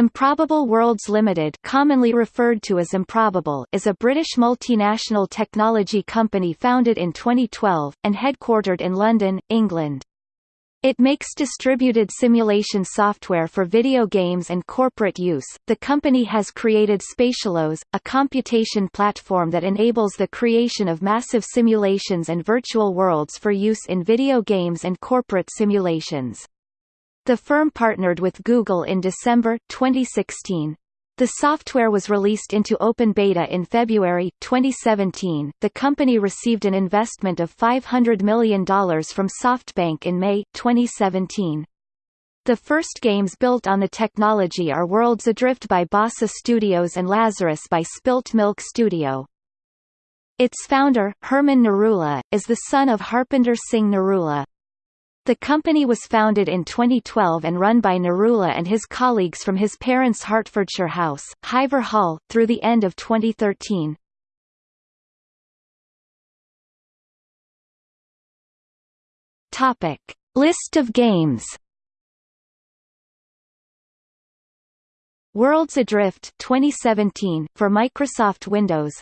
Improbable Worlds Limited commonly referred to as Improbable is a British multinational technology company founded in 2012, and headquartered in London, England. It makes distributed simulation software for video games and corporate use. The company has created SpatialOS, a computation platform that enables the creation of massive simulations and virtual worlds for use in video games and corporate simulations. The firm partnered with Google in December 2016. The software was released into open beta in February 2017. The company received an investment of $500 million from SoftBank in May 2017. The first games built on the technology are Worlds Adrift by Bossa Studios and Lazarus by Spilt Milk Studio. Its founder, Herman Narula, is the son of Harpinder Singh Narula. The company was founded in 2012 and run by Narula and his colleagues from his parents' Hertfordshire house, Hiver Hall, through the end of 2013. Topic: List of games. Worlds Adrift 2017 for Microsoft Windows.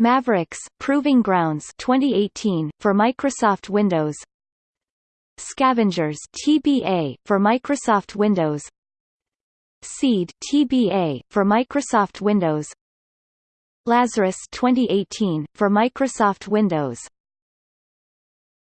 Mavericks Proving Grounds 2018 for Microsoft Windows. Scavengers TBA for Microsoft Windows. Seed TBA for Microsoft Windows. Lazarus 2018 for Microsoft Windows